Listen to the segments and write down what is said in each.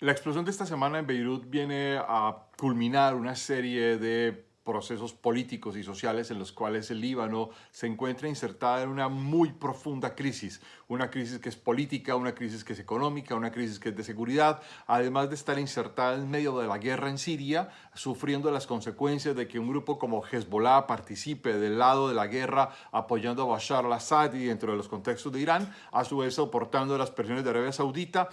La explosión de esta semana en Beirut viene a culminar una serie de procesos políticos y sociales en los cuales el Líbano se encuentra insertada en una muy profunda crisis, una crisis que es política, una crisis que es económica, una crisis que es de seguridad, además de estar insertada en medio de la guerra en Siria, sufriendo las consecuencias de que un grupo como Hezbollah participe del lado de la guerra apoyando a Bashar al-Assad y dentro de los contextos de Irán, a su vez soportando las presiones de Arabia Saudita,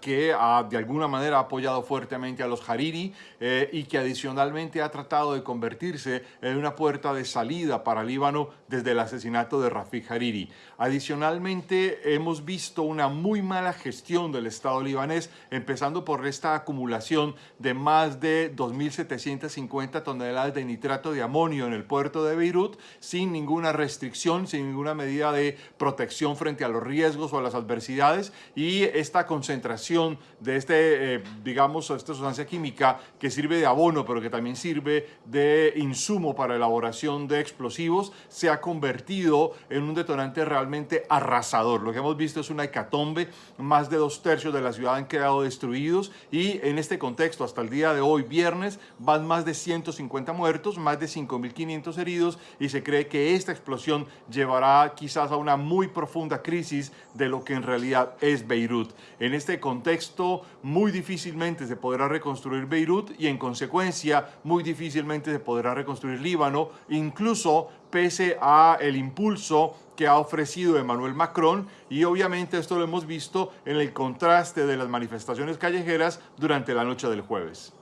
que de alguna manera ha apoyado fuertemente a los Hariri eh, y que adicionalmente ha tratado de convertirse en una puerta de salida para Líbano desde el asesinato de Rafik Hariri. Adicionalmente, hemos visto una muy mala gestión del Estado libanés, empezando por esta acumulación de más de 2.750 toneladas de nitrato de amonio en el puerto de Beirut, sin ninguna restricción, sin ninguna medida de protección frente a los riesgos o a las adversidades, y esta concentración de este, eh, digamos, esta sustancia química que sirve de abono, pero que también sirve de insumo para elaboración de explosivos, se ha convertido en un detonante realmente arrasador. Lo que hemos visto es una hecatombe, más de dos tercios de la ciudad han quedado destruidos y en este contexto, hasta el día de hoy, viernes, van más de 150 muertos, más de 5.500 heridos y se cree que esta explosión llevará quizás a una muy profunda crisis de lo que en realidad es Beirut. En este contexto, muy difícilmente se podrá reconstruir Beirut y en consecuencia, muy difícilmente se podrá reconstruir Líbano, incluso pese a el impulso que ha ofrecido Emmanuel Macron y obviamente esto lo hemos visto en el contraste de las manifestaciones callejeras durante la noche del jueves.